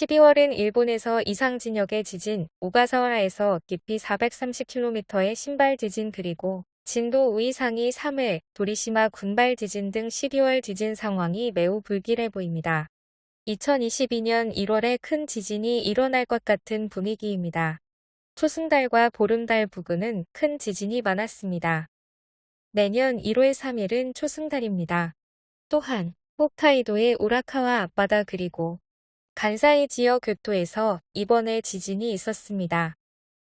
12월은 일본에서 이상 진역의 지진, 오가사와라에서 깊이 430km의 신발 지진 그리고 진도 5 이상이 3회, 도리시마 군발 지진 등 12월 지진 상황이 매우 불길해 보입니다. 2022년 1월에 큰 지진이 일어날 것 같은 분위기입니다. 초승달과 보름달 부근은 큰 지진이 많았습니다. 내년 1월 3일은 초승달입니다. 또한 홋카이도의 우라카와 앞바다 그리고 간사이 지역 교토에서 이번에 지진이 있었습니다.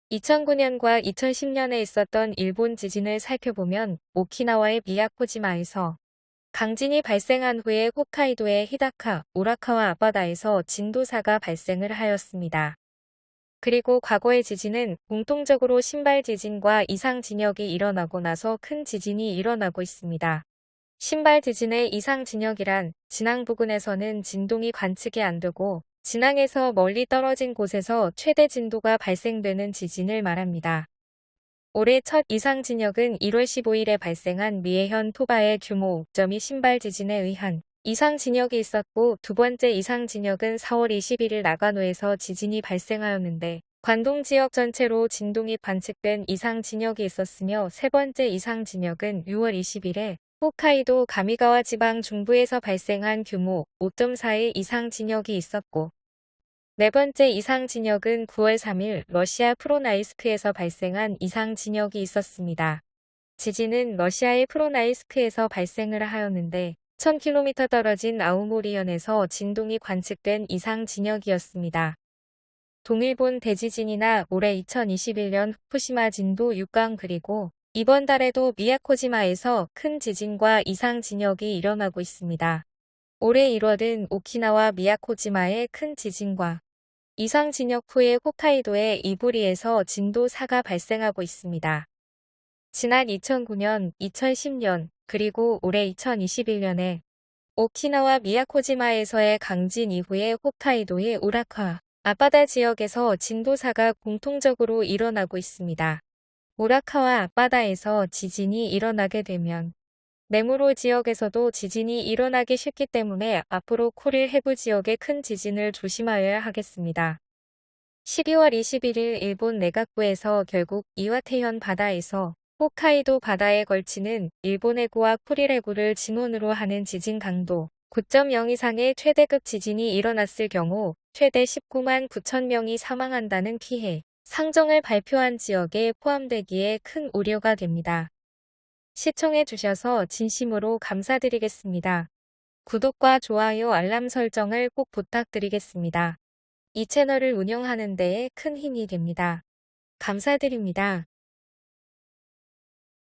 2009년과 2010년에 있었던 일본 지진을 살펴보면 오키나와의 미야코지마에서 강진이 발생한 후에 홋카이도의 히다카, 우라카와 앞바다에서 진도사가 발생을 하였습니다. 그리고 과거의 지진은 공통적으로 신발 지진과 이상 진역이 일어나고 나서 큰 지진이 일어나고 있습니다. 신발 지진의 이상 진역이란 진앙 부근에서는 진동이 관측이 안 되고 진앙에서 멀리 떨어진 곳에서 최대 진도가 발생되는 지진을 말합니다. 올해 첫 이상 진역은 1월 15일에 발생한 미에현 토바의 규모 5.2 신발 지진에 의한 이상 진역이 있었고 두 번째 이상 진역은 4월 21일 나가노에서 지진이 발생하였는데 관동 지역 전체로 진동이 관측된 이상 진역이 있었으며 세 번째 이상 진역은 6월 20일에 홋카이도 가미가와 지방 중부에서 발생한 규모 5.4의 이상 진역이 있었고 네 번째 이상 진역은 9월 3일 러시아 프로나이스크에서 발생한 이상 진역이 있었습니다. 지진은 러시아의 프로나이스크에서 발생을 하였는데 1000km 떨어진 아우모리현에서 진동이 관측된 이상 진역이었습니다. 동일본 대지진이나 올해 2021년 후쿠시마 진도 6강 그리고 이번 달에도 미야코지마에서 큰 지진과 이상 진역이 일어나고 있습니다. 올해 1월은 오키나와 미야코지마의 큰 지진과 이상 진역 후에 홋카이도의 이부리에서 진도 4가 발생하고 있습니다. 지난 2009년, 2010년, 그리고 올해 2021년에 오키나와 미야코지마에서의 강진 이후에 홋카이도의 우라카, 앞바다 지역에서 진도 4가 공통적으로 일어나고 있습니다. 우라카와 앞바다에서 지진이 일어나게 되면 네무로 지역에서도 지진이 일어나기 쉽기 때문에 앞으로 코릴 해부 지역의 큰 지진을 조심하여야 하겠습니다. 12월 21일 일본 내각부에서 결국 이와테현 바다에서 홋카이도 바다에 걸치는 일본 해구와 쿠릴 해구를 진원으로 하는 지진 강도 9.0 이상의 최대급 지진이 일어났을 경우 최대 19만 9천 명이 사망한다는 피해 상정을 발표한 지역에 포함되기에 큰 우려가 됩니다. 시청해 주셔서 진심으로 감사드리겠습니다. 구독과 좋아요 알람 설정을 꼭 부탁드리겠습니다. 이 채널을 운영하는 데에 큰 힘이 됩니다. 감사드립니다.